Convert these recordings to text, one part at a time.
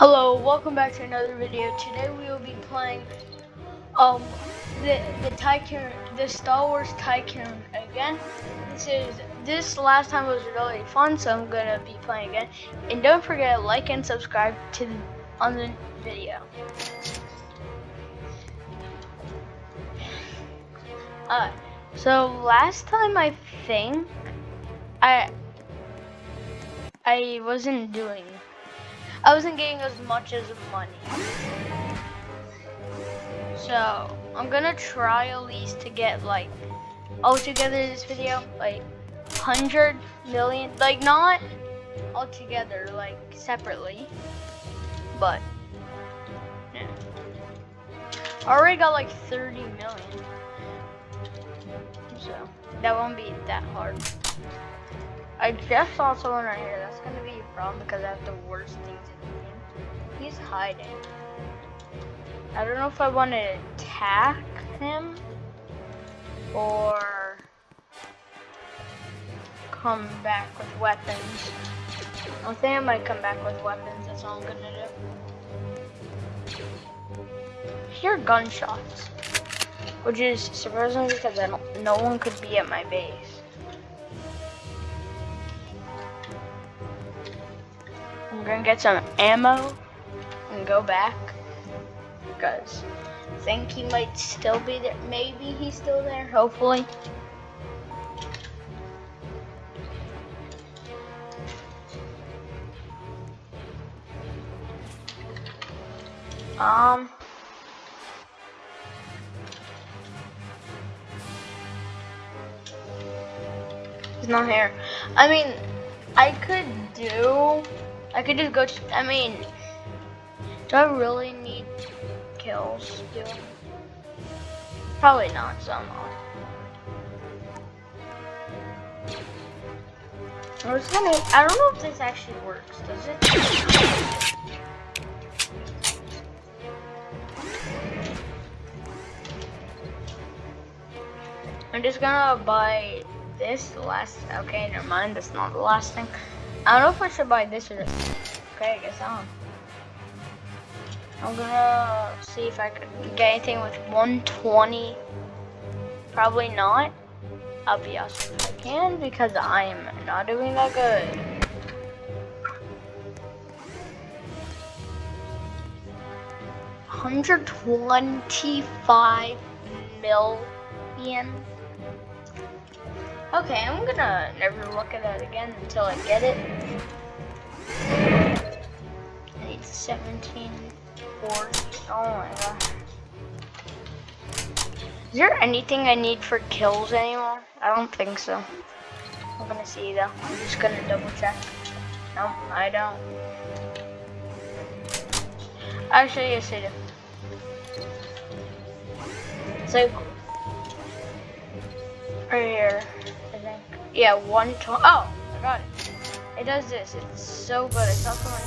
Hello, welcome back to another video. Today we will be playing um the the Tycoon the Star Wars Tycoon again. This is this last time was really fun, so I'm gonna be playing again. And don't forget to like and subscribe to the, on the video. Uh, so last time I think I I wasn't doing I wasn't getting as much as money. So, I'm gonna try at least to get like, oh, altogether in this video, like, 100 million, like not altogether, like separately, but, yeah. I already got like 30 million, so that won't be that hard. I just saw someone right here. That's gonna be a problem because I have the worst things in the game. He's hiding. I don't know if I want to attack him or come back with weapons. I think I might come back with weapons. That's all I'm gonna do. Hear gunshots, which is surprising because I don't. No one could be at my base. I'm gonna get some ammo and go back because I think he might still be there. Maybe he's still there, hopefully. Um. He's not here. I mean, I could do I could just go, I mean, do I really need kills still? Probably not, so I'm not. I was gonna, I don't know if this actually works, does it? I'm just gonna buy this last, okay, never mind, that's not the last thing. I don't know if I should buy this or okay, I guess I I'm gonna see if I can get anything with 120. Probably not. I'll be awesome if I can because I'm not doing that good. Hundred twenty-five million. Okay, I'm gonna never look at that again until I get it. I need 17 cores. Oh my gosh. Is there anything I need for kills anymore? I don't think so. I'm gonna see though. I'm just gonna double check. No, I don't. Actually, yes I do. So, right here. Yeah, one twenty. Oh, I got it. It does this. It's so good. It's saw someone.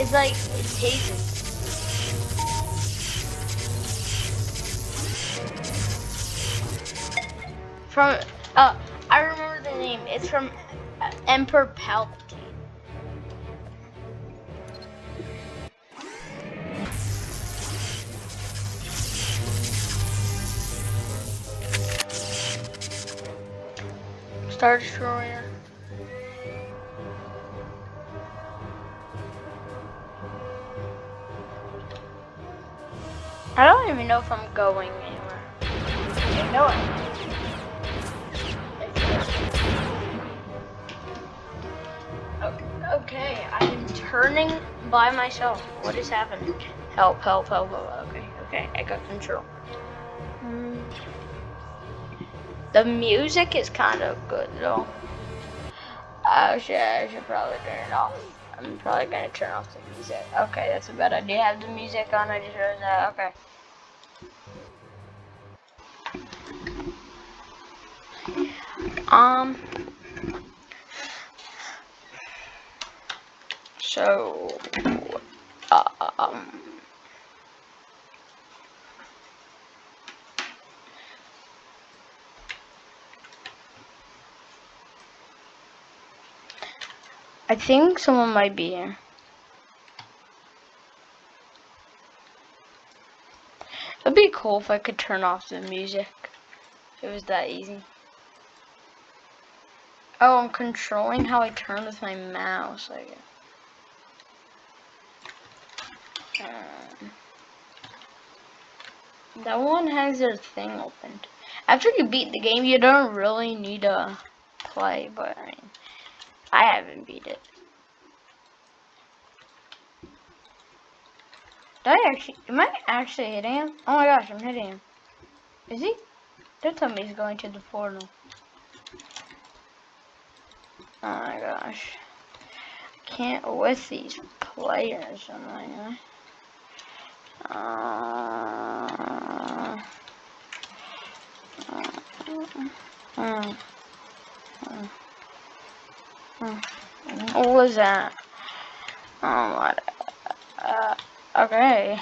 It's like it tastes. From uh, I remember the name. It's from Emperor Palpatine. Star Destroyer. I don't even know if I'm going anywhere. I know it. Okay, I'm turning by myself. What is happening? Help, help, help, help. Okay, okay, I got control. Mm. The music is kind of good though. I should, I should probably turn it off. I'm probably gonna turn off the music. Okay, that's a bad idea. Have the music on. I just realized that. Okay. Um. So. Uh, um. I think someone might be here. It'd be cool if I could turn off the music. If it was that easy. Oh, I'm controlling how I turn with my mouse. Um, that one has their thing opened. After you beat the game, you don't really need to play, but I mean, I haven't beat it. I actually, am I actually hitting him? Oh my gosh, I'm hitting him. Is he? Don't tell me he's going to the portal. Oh my gosh. Can't with these players, am I? Uh, uh, uh, what was that? Oh, what? Uh, okay.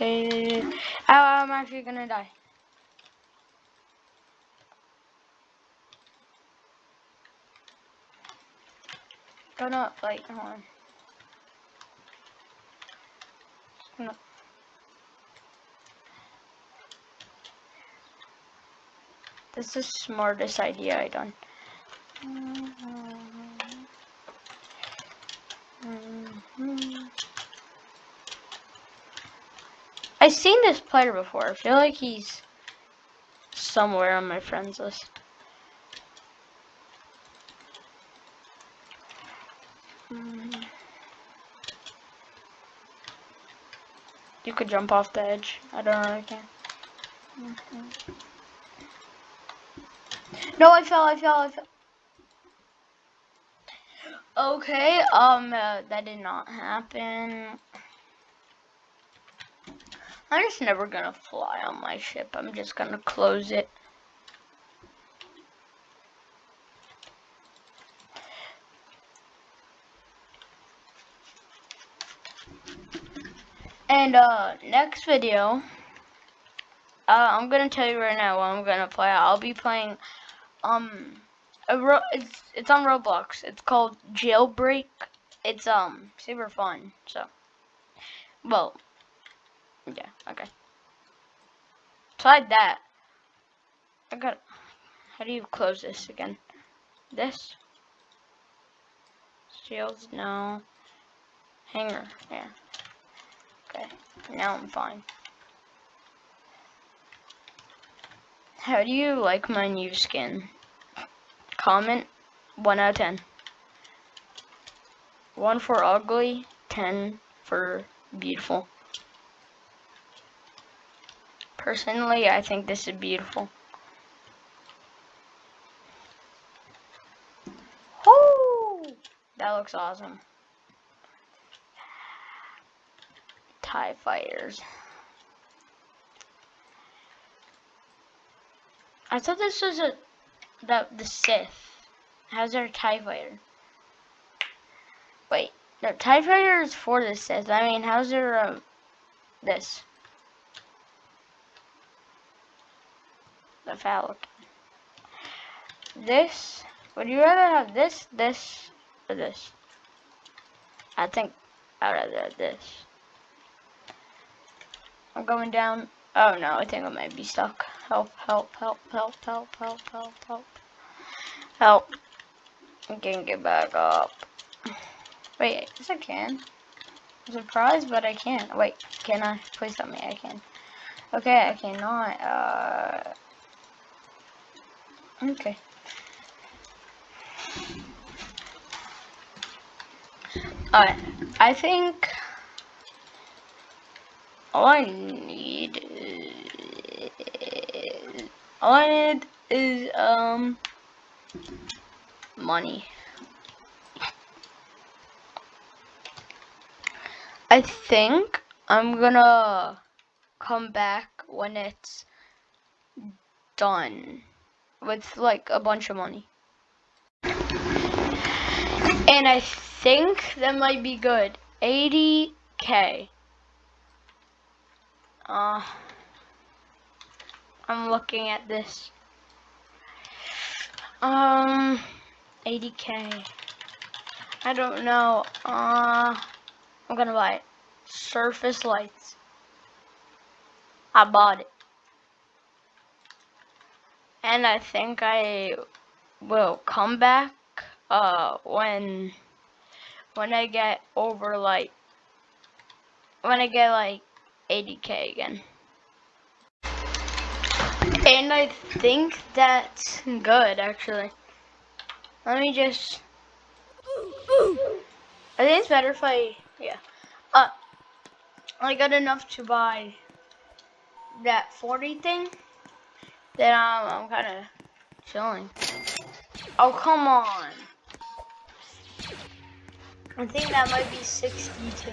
Oh, I'm actually gonna die. Go not like, hold on. No. This is the smartest idea I done. Mm-hmm. I've seen this player before. I feel like he's somewhere on my friends list. Mm-hmm. You could jump off the edge. I don't know I can. Mm-hmm. No, I fell, I fell, I fell. Okay, um, uh, that did not happen. I'm just never gonna fly on my ship. I'm just gonna close it. And uh, next video, uh, I'm gonna tell you right now what I'm gonna play. I'll be playing um, it's it's on Roblox. It's called Jailbreak. It's um super fun. So, well, yeah, okay. Beside that, I got. How do you close this again? This. Shields, no. Hangar, yeah. Okay, now I'm fine. How do you like my new skin? Comment 1 out of 10. 1 for ugly, 10 for beautiful. Personally, I think this is beautiful. Whoo! That looks awesome. TIE fighters. I thought this was a the the Sith. How's their TIE fighter? Wait, no TIE fighter is for the Sith. I mean, how's their um this? The Falcon. This. Would you rather have this, this, or this? I think I'd rather have this. I'm going down. Oh no, I think I might be stuck. Help, help, help, help, help, help, help, help. Help. I can't get back up. Wait, yes I can. I'm surprised, but I can't. Wait, can I? Please help me I can. Okay, I cannot. Uh, okay. Alright, I think all I need is, all I need is um money. I think I'm gonna come back when it's done with like a bunch of money. And I think that might be good. 80k. Uh, I'm looking at this. Um, 80k. I don't know. Uh, I'm gonna buy it. Surface lights. I bought it. And I think I will come back uh when when I get over like when I get like 80k again. I think that's good actually. Let me just I think it's better if I yeah. Uh I got enough to buy that 40 thing. Then I'm, I'm kinda chilling. Oh, come on. I think that might be 62.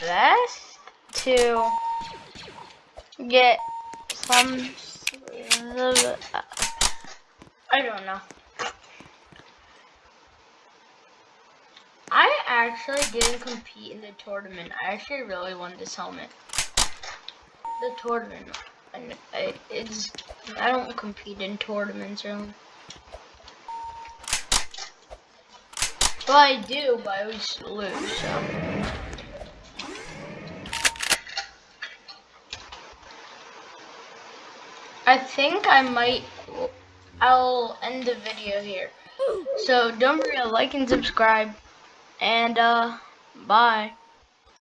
Best to get some. I don't know. I actually didn't compete in the tournament. I actually really wanted this helmet. The tournament. And I, it's, I don't compete in tournaments really. Well, I do, but I always lose, so. I think I might, I'll end the video here. So don't forget to like and subscribe, and uh, bye.